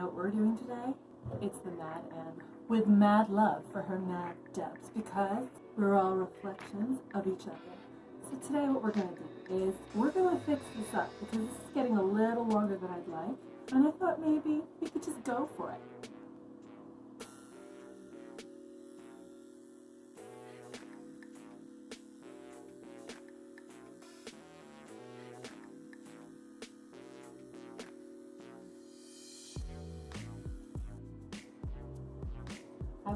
What we're doing today? It's the Mad M with mad love for her mad depths because we're all reflections of each other. So today what we're going to do is we're going to fix this up because this is getting a little longer than I'd like. And I thought maybe we could just go for it.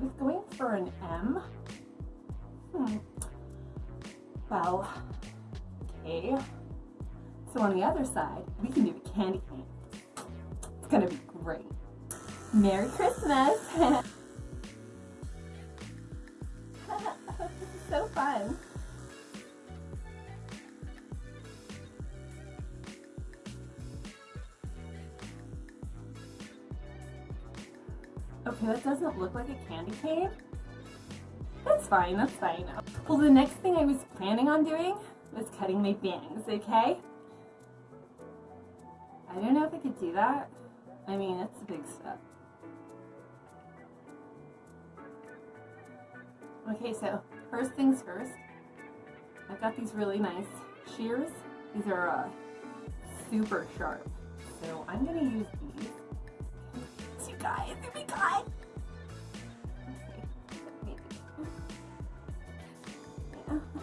Was going for an M. Hmm. Well, okay. So on the other side, we can do a candy cane. It's gonna be great. Merry Christmas! so fun. Okay, that doesn't look like a candy cane. That's fine, that's fine. Well, the next thing I was planning on doing was cutting my bangs, okay? I don't know if I could do that. I mean, it's a big step. Okay, so first things first, I've got these really nice shears. These are uh, super sharp. So I'm gonna use these my god.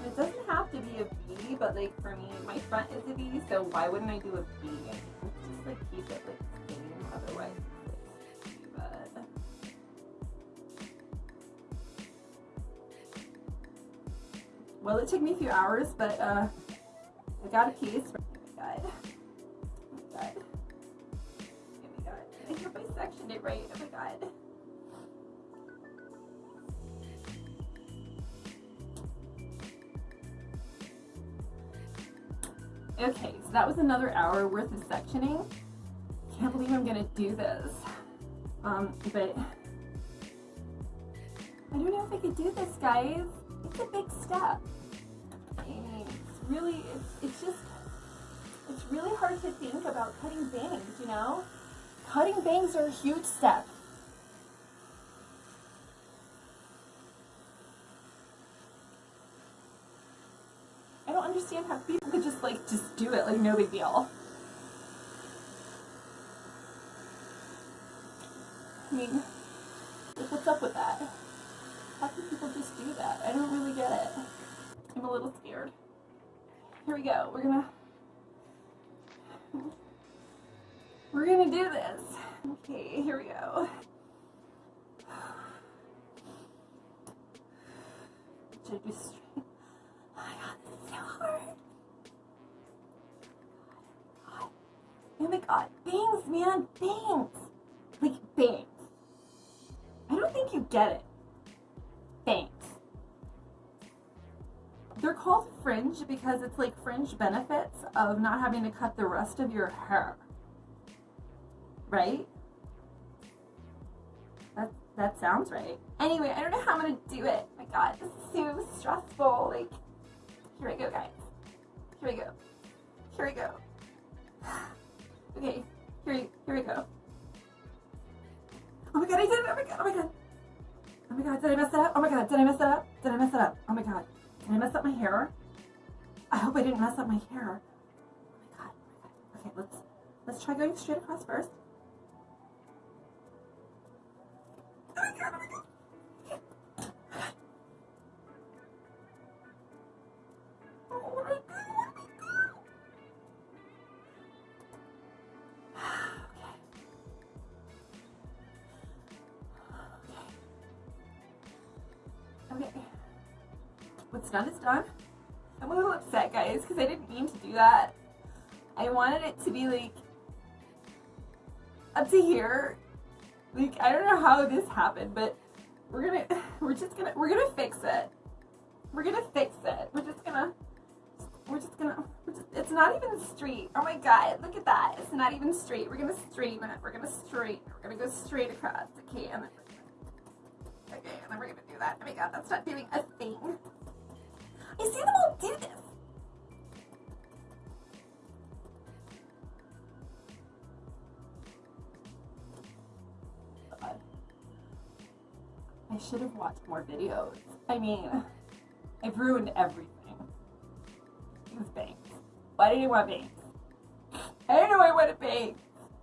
It doesn't have to be a V, but like for me, my front is a V, so why wouldn't I do a V? Just like keep it like same, otherwise Well, it took me a few hours, but uh, I got a piece. It right. Oh my god. Okay, so that was another hour worth of sectioning. Can't believe I'm gonna do this. Um, but I don't know if I could do this, guys. It's a big step. It's really, it's, it's just, it's really hard to think about cutting bangs, you know? Cutting bangs are a huge step. I don't understand how people could just like, just do it, like no big deal. I mean, what's up with that? How can people just do that? I don't really get it. I'm a little scared. Here we go. We're gonna we're gonna do this. Okay, here we go. Should I do straight? So hard. Oh my god, bangs, man, bangs. Like, bangs. I don't think you get it. Bangs. They're called fringe because it's like fringe benefits of not having to cut the rest of your hair right? That, that sounds right. Anyway, I don't know how I'm gonna do it. My god, this is so stressful. Like, here we go, guys. Here we go. Here we go. Okay, here, here we go. Oh my god, I did it! Oh my god, oh my god. Oh my god, did I mess it up? Oh my god, did I mess it up? Did I mess it up? Oh my god. Did I mess up my hair? I hope I didn't mess up my hair. Oh my god, oh my god. Okay, let's let's try going straight across first. What's done is done. I'm a little upset, guys, because I didn't mean to do that. I wanted it to be, like, up to here. Like, I don't know how this happened, but we're gonna, we're just gonna, we're gonna fix it. We're gonna fix it. We're just gonna, we're just gonna, we're just, it's not even straight. Oh my god, look at that. It's not even straight. We're gonna straighten it. We're gonna straighten. We're gonna go straight across. Okay, and then Okay, and then we're gonna do that. Oh my god, that's not doing a thing. Animal did this. I should have watched more videos. I mean, I've ruined everything. These banks. Why did you want banks? I don't know why I want a bake.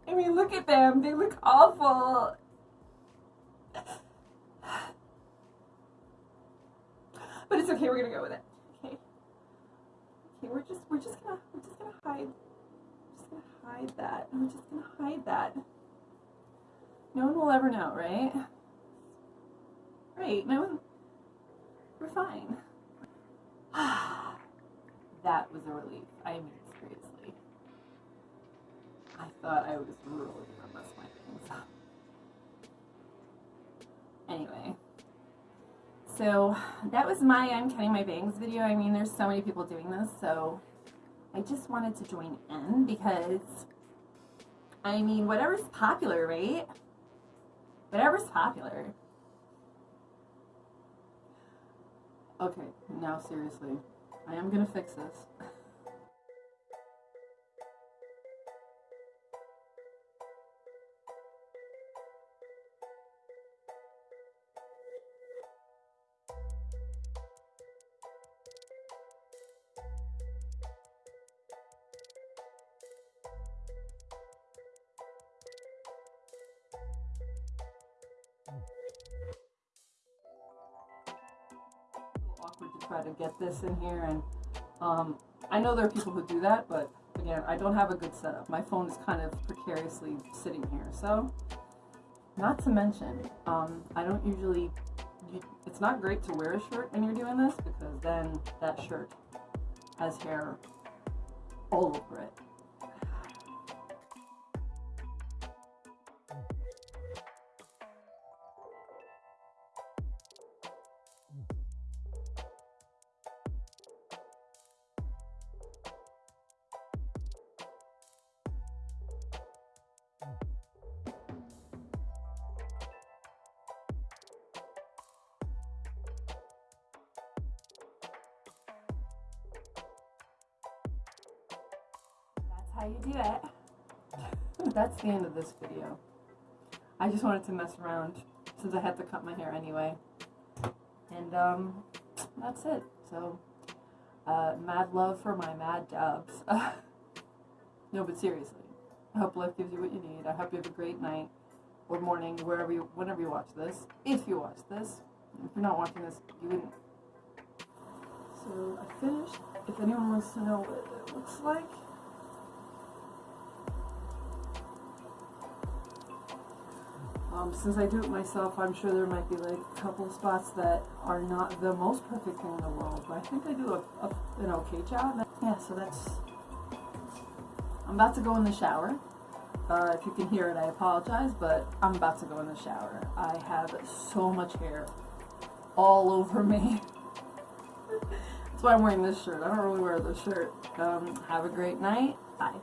I mean, look at them. They look awful. But it's okay, we're gonna go with it. We're just gonna hide. Just gonna hide that. I'm just gonna hide that. No one will ever know, right? Right. No one. We're fine. that was a relief. I mean, seriously. I thought I was really gonna mess my things up. Anyway. So that was my I'm cutting my bangs video. I mean, there's so many people doing this, so I just wanted to join in because, I mean, whatever's popular, right? Whatever's popular. Okay, now seriously, I am gonna fix this. try to get this in here and um, I know there are people who do that but again I don't have a good setup. My phone is kind of precariously sitting here. So not to mention um, I don't usually it's not great to wear a shirt when you're doing this because then that shirt has hair all over it how you do it. That's the end of this video. I just wanted to mess around since I had to cut my hair anyway. And um, that's it. So, uh, mad love for my mad dabs. no, but seriously, I hope life gives you what you need. I hope you have a great night or morning, wherever you, whenever you watch this. If you watch this, if you're not watching this, you wouldn't. So I finished. If anyone wants to know what it looks like. Um, since I do it myself, I'm sure there might be like a couple spots that are not the most perfect thing in the world, but I think I do a, a, an okay job. Yeah, so that's. I'm about to go in the shower. Uh, if you can hear it, I apologize, but I'm about to go in the shower. I have so much hair all over me. That's why I'm wearing this shirt. I don't really wear this shirt. Um, have a great night. Bye.